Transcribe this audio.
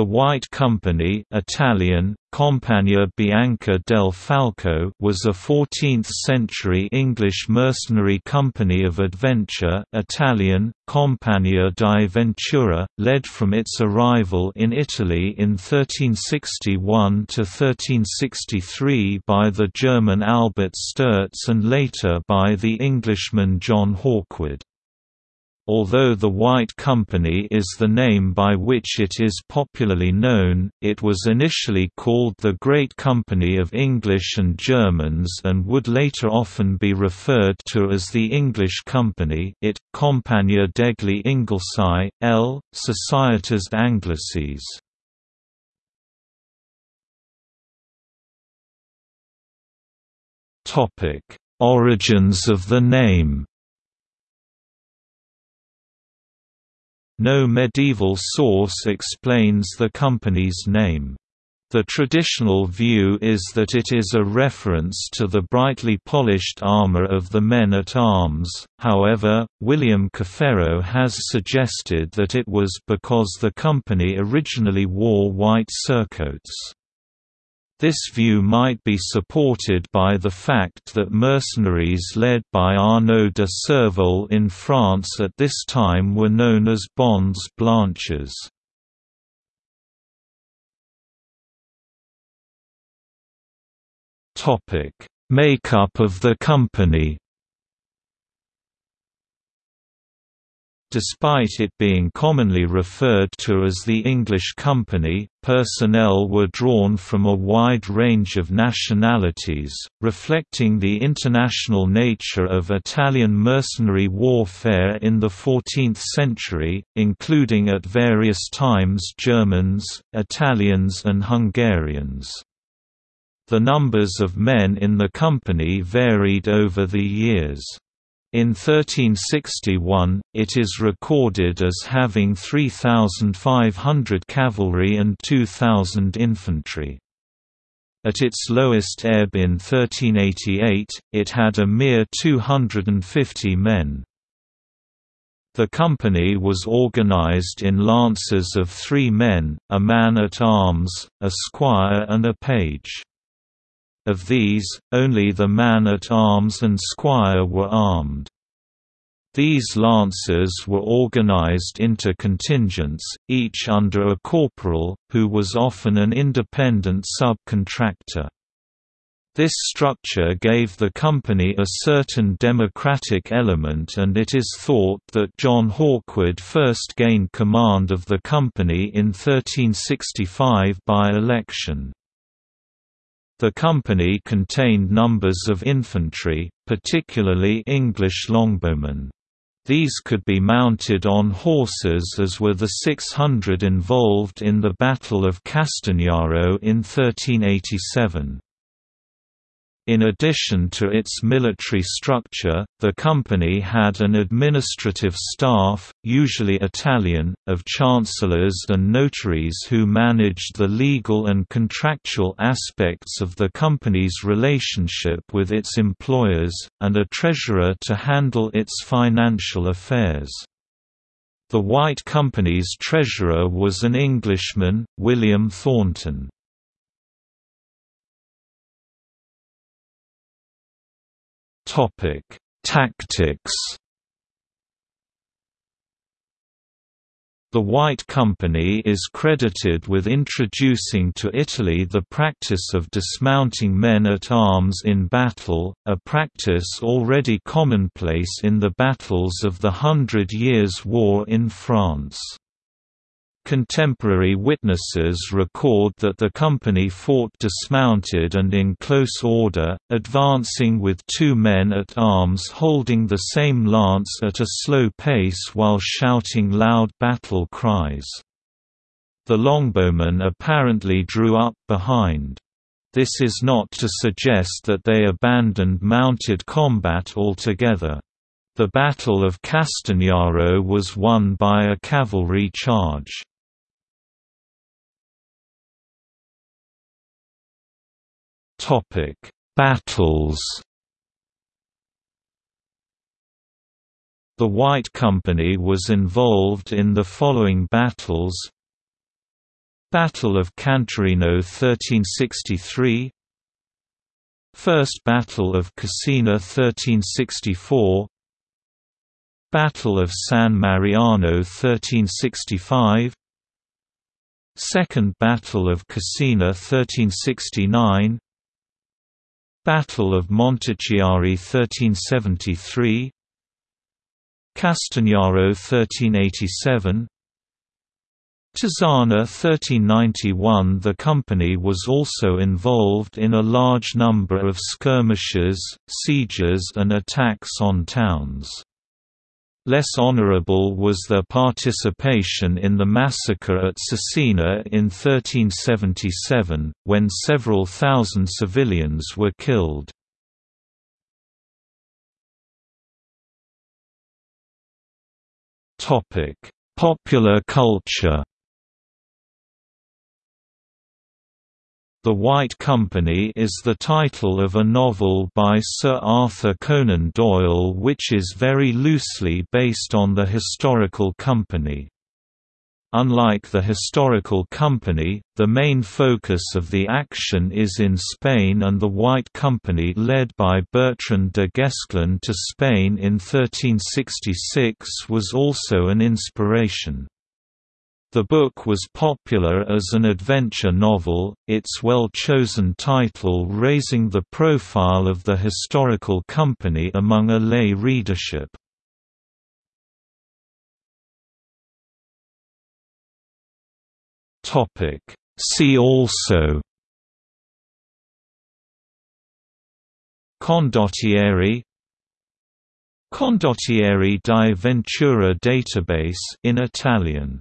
The White Company Italian, Compagnia Bianca del Falco was a 14th-century English mercenary company of adventure Italian, Compagnia di Ventura, led from its arrival in Italy in 1361 to 1363 by the German Albert Sterz and later by the Englishman John Hawkwood. Although the White Company is the name by which it is popularly known, it was initially called the Great Company of English and Germans and would later often be referred to as the English Company it, Compagnia degli Inglesi, L. Societas Anglices. Origins of the name No medieval source explains the company's name. The traditional view is that it is a reference to the brightly polished armor of the men-at-arms, however, William Caferro has suggested that it was because the company originally wore white surcoats. This view might be supported by the fact that mercenaries led by Arnaud de Cervole in France at this time were known as bonnes blanches. Makeup of the company Despite it being commonly referred to as the English Company, personnel were drawn from a wide range of nationalities, reflecting the international nature of Italian mercenary warfare in the 14th century, including at various times Germans, Italians and Hungarians. The numbers of men in the company varied over the years. In 1361, it is recorded as having 3,500 cavalry and 2,000 infantry. At its lowest ebb in 1388, it had a mere 250 men. The company was organized in lances of three men, a man-at-arms, a squire and a page. Of these, only the man-at-arms and squire were armed. These lancers were organized into contingents, each under a corporal, who was often an independent subcontractor. This structure gave the company a certain democratic element and it is thought that John Hawkwood first gained command of the company in 1365 by election. The company contained numbers of infantry, particularly English longbowmen. These could be mounted on horses as were the 600 involved in the Battle of Castagnaro in 1387. In addition to its military structure, the company had an administrative staff, usually Italian, of chancellors and notaries who managed the legal and contractual aspects of the company's relationship with its employers, and a treasurer to handle its financial affairs. The White Company's treasurer was an Englishman, William Thornton. Topic: Tactics. The White Company is credited with introducing to Italy the practice of dismounting men-at-arms in battle, a practice already commonplace in the battles of the Hundred Years' War in France. Contemporary witnesses record that the company fought dismounted and in close order, advancing with two men at arms holding the same lance at a slow pace while shouting loud battle cries. The longbowmen apparently drew up behind. This is not to suggest that they abandoned mounted combat altogether. The Battle of Castagnaro was won by a cavalry charge. Topic: Battles. The White Company was involved in the following battles. Battle of Canturino 1363 First Battle of Cascina 1364 Battle of San Mariano 1365 Second Battle of Cascina 1369 Battle of Montichiari 1373 Castagnaro 1387 Tizzana 1391 The company was also involved in a large number of skirmishes, sieges and attacks on towns. Less honorable was their participation in the massacre at Cesena in 1377, when several thousand civilians were killed. Popular culture The White Company is the title of a novel by Sir Arthur Conan Doyle which is very loosely based on the historical company. Unlike the historical company, the main focus of the action is in Spain and the White Company led by Bertrand de Guesclin to Spain in 1366 was also an inspiration. The book was popular as an adventure novel, its well-chosen title raising the profile of the historical company among a lay readership. See also Condottieri Condottieri di Ventura database in Italian